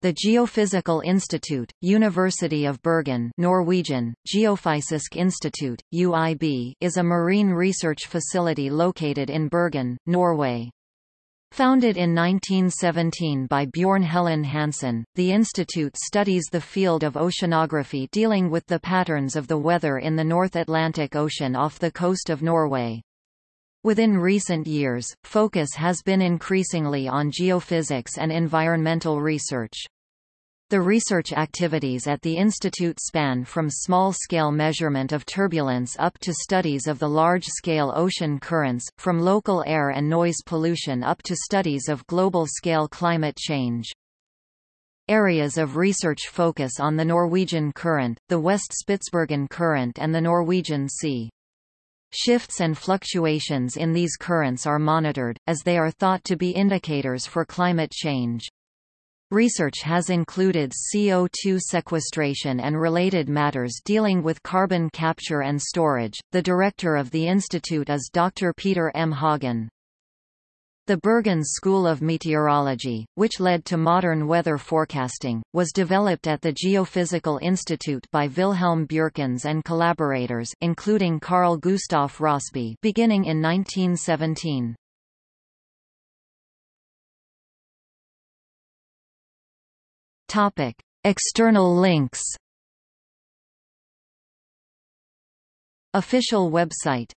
The Geophysical Institute, University of Bergen Norwegian, Geofysisk Institute, UIB is a marine research facility located in Bergen, Norway. Founded in 1917 by Bjorn Helland-Hansen, the institute studies the field of oceanography dealing with the patterns of the weather in the North Atlantic Ocean off the coast of Norway. Within recent years, focus has been increasingly on geophysics and environmental research. The research activities at the institute span from small-scale measurement of turbulence up to studies of the large-scale ocean currents, from local air and noise pollution up to studies of global-scale climate change. Areas of research focus on the Norwegian Current, the West Spitsbergen Current and the Norwegian Sea. Shifts and fluctuations in these currents are monitored, as they are thought to be indicators for climate change. Research has included CO2 sequestration and related matters dealing with carbon capture and storage. The director of the institute is Dr. Peter M. Haugan. The Bergen School of Meteorology, which led to modern weather forecasting, was developed at the Geophysical Institute by Wilhelm Bjerknes and collaborators including Carl Gustaf Rossby beginning in 1917. Topic: External links. Official website